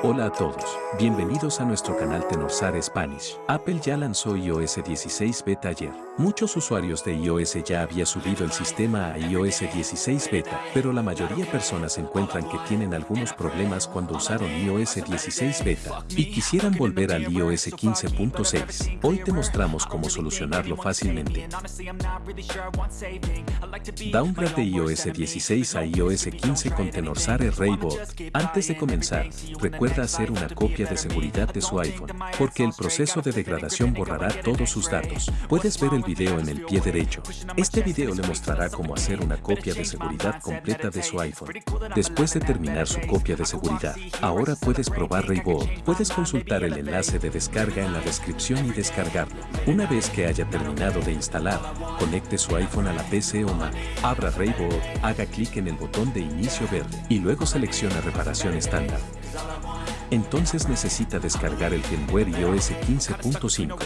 Hola a todos, bienvenidos a nuestro canal Tenorsar Spanish. Apple ya lanzó iOS 16 Beta ayer. Muchos usuarios de iOS ya había subido el sistema a iOS 16 Beta, pero la mayoría de personas encuentran que tienen algunos problemas cuando usaron iOS 16 Beta y quisieran volver al iOS 15.6. Hoy te mostramos cómo solucionarlo fácilmente. Downgrade de iOS 16 a iOS 15 con Tenorsar Raybot. Antes de comenzar, recuerda hacer una copia de seguridad de su iPhone, porque el proceso de degradación borrará todos sus datos. Puedes ver el video en el pie derecho. Este video le mostrará cómo hacer una copia de seguridad completa de su iPhone. Después de terminar su copia de seguridad, ahora puedes probar Rayboard. Puedes consultar el enlace de descarga en la descripción y descargarlo. Una vez que haya terminado de instalar, conecte su iPhone a la PC o Mac. Abra Rayboard, haga clic en el botón de inicio verde y luego selecciona reparación estándar entonces necesita descargar el firmware iOS 15.5.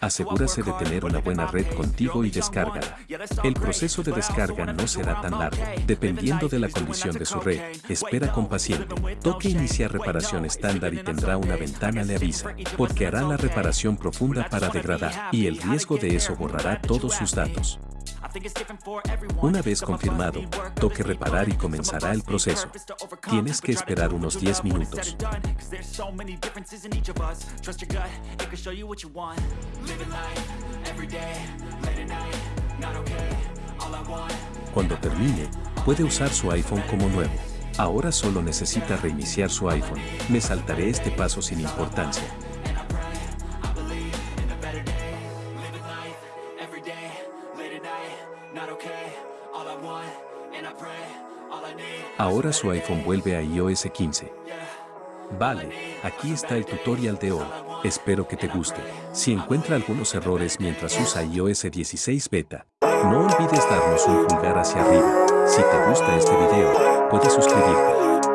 Asegúrase de tener una buena red contigo y descárgala. El proceso de descarga no será tan largo. Dependiendo de la condición de su red, espera con paciencia. Toque iniciar reparación estándar y tendrá una ventana le avisa, porque hará la reparación profunda para degradar, y el riesgo de eso borrará todos sus datos. Una vez confirmado, toque reparar y comenzará el proceso. Tienes que esperar unos 10 minutos. Cuando termine, puede usar su iPhone como nuevo. Ahora solo necesita reiniciar su iPhone. Me saltaré este paso sin importancia. Ahora su iPhone vuelve a iOS 15. Vale, aquí está el tutorial de hoy. Espero que te guste. Si encuentra algunos errores mientras usa iOS 16 beta, no olvides darnos un pulgar hacia arriba. Si te gusta este video, puedes suscribirte.